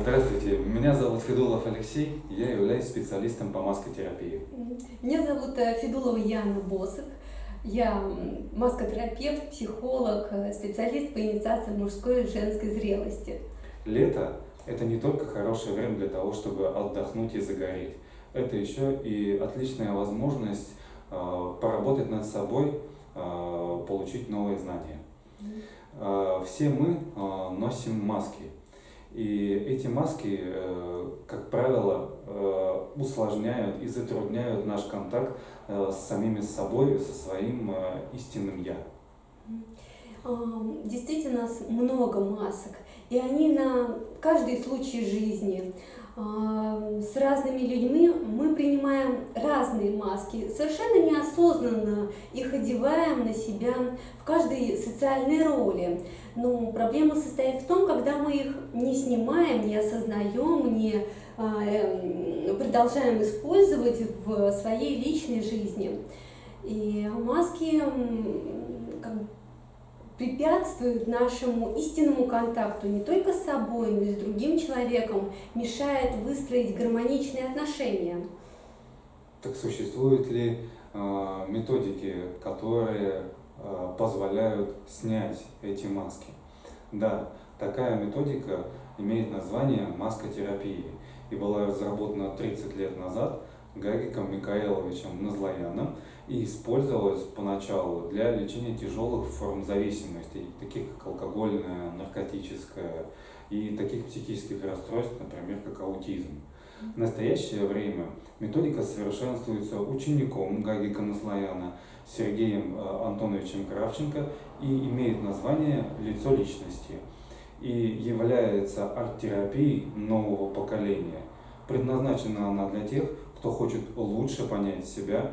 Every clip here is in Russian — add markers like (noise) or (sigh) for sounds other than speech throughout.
Здравствуйте, меня зовут Федулов Алексей, я являюсь специалистом по маскотерапии. Меня зовут э, Федулова Яна Босых, я маскотерапевт, психолог, э, специалист по инициации мужской и женской зрелости. Лето – это не только хорошее время для того, чтобы отдохнуть и загореть. Это еще и отличная возможность э, поработать над собой, получить новые знания. Все мы носим маски. И эти маски, э, как правило, э, усложняют и затрудняют наш контакт э, с самими собой, со своим истинным «я». Действительно, много масок, и они на каждый случай жизни. С разными людьми мы принимаем разные маски, совершенно неосознанно их одеваем на себя в каждой социальной роли. Но проблема состоит в том, когда мы их не снимаем, не осознаем, не а, эм, продолжаем использовать в своей личной жизни. И маски как бы, препятствуют нашему истинному контакту не только с собой, но и с другим человеком, мешает выстроить гармоничные отношения. Так существуют ли э, методики, которые Э, позволяют снять эти маски. Да, такая методика имеет название маскотерапии и была разработана 30 лет назад Гагиком Микаэловичем Назлояном и использовалась поначалу для лечения тяжелых форм зависимости, таких как алкогольная, наркотическая и таких психических расстройств, например, как аутизм. В настоящее время методика совершенствуется учеником Гагика Наслояна Сергеем э, Антоновичем Кравченко и имеет название «Лицо личности» и является арт-терапией нового поколения. Предназначена она для тех, кто хочет лучше понять себя,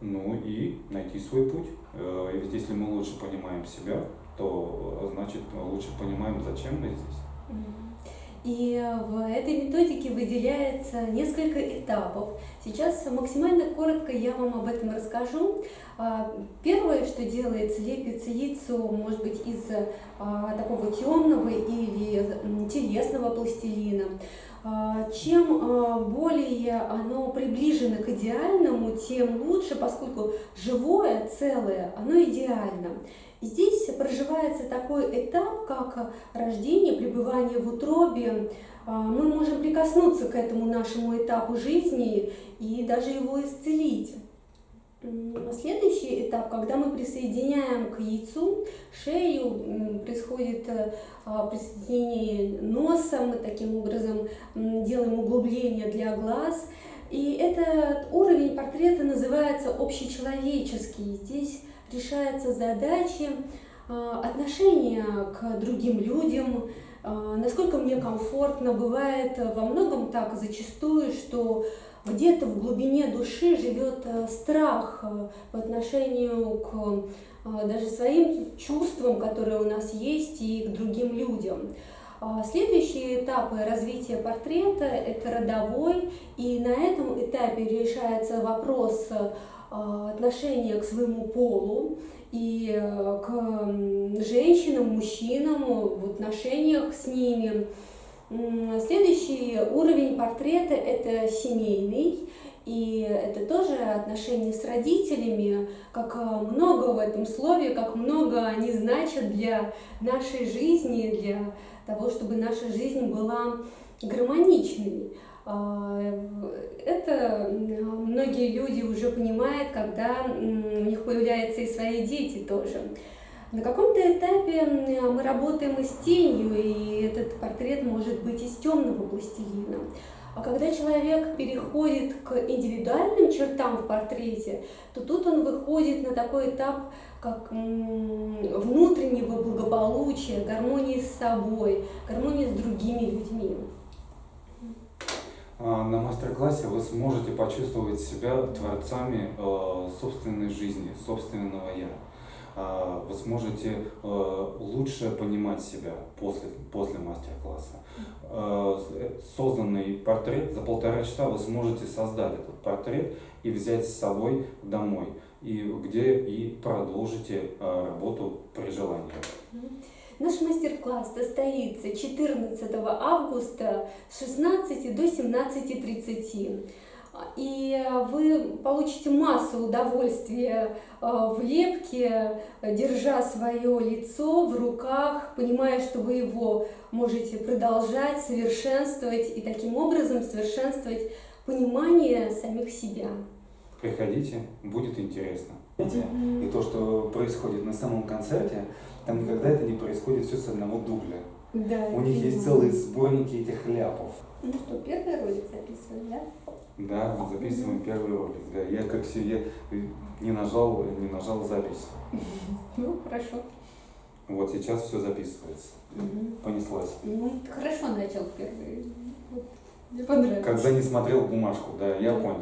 ну и найти свой путь. Э, ведь если мы лучше понимаем себя, то значит лучше понимаем, зачем мы здесь. И в этой методике выделяется несколько этапов. Сейчас максимально коротко я вам об этом расскажу. А, первое, что делается, лепится яйцо, может быть, из а, такого темного или телесного пластилина. А, чем более оно приближено к идеальному, тем лучше, поскольку живое, целое, оно идеально. Здесь проживается такой этап, как рождение, пребывание в утробе. А, мы можем прикоснуться к этому нашему этапу жизни и даже его исцелить. Следующий этап, когда мы присоединяем к яйцу шею, происходит а, присоединение носа, мы таким образом делаем углубление для глаз. И этот уровень портрета называется общечеловеческий. Здесь решаются задачи а, отношения к другим людям, насколько мне комфортно. Бывает во многом так зачастую, что где-то в глубине души живет э, страх э, по отношению к а, даже своим чувствам, которые у нас есть, и к другим людям. Следующие этапы развития портрета – это родовой, и на этом этапе решается вопрос а, отношение к своему полу и э, к женщинам, мужчинам, в отношениях с ними. Следующий уровень портрета – это семейный, и это тоже отношения с родителями, как много в этом слове, как много они значат для нашей жизни, для того, чтобы наша жизнь была гармоничной. А, это многие люди уже понимают, когда у них появляются и свои дети тоже. На каком-то этапе мы работаем и с тенью, и этот портрет может быть из темного пластилина. А когда человек переходит к индивидуальным чертам в портрете, то тут он выходит на такой этап, как внутреннего благополучия, гармонии с собой, гармонии с другими людьми. А, на мастер-классе вы сможете почувствовать себя творцами э, собственной жизни, собственного «я». А, вы сможете э, лучше понимать себя после, после мастер-класса. Э, созданный портрет за полтора часа вы сможете создать этот портрет и взять с собой домой, и где и продолжите работу при желании. Наш мастер-класс состоится 14 августа с 16 до 17.30. И вы получите массу удовольствия э, в лепке, держа свое лицо в руках, понимая, что вы его можете продолжать, совершенствовать и таким образом совершенствовать понимание самих себя. Приходите, будет интересно. И то, что происходит на самом концерте, там никогда это не происходит все с одного дубля. Да, У них есть целые сборники этих ляпов. Ну что, первый ролик записываем, да? Да, мы записываем первый ролик. Да, я как все, я не нажал, не нажал запись. (laughs) Ну, хорошо. Вот сейчас все записывается. Мгм. Понеслась. Ну, хорошо начал первый. Вот. Мне понравилось. Когда не смотрел бумажку, да, я понял.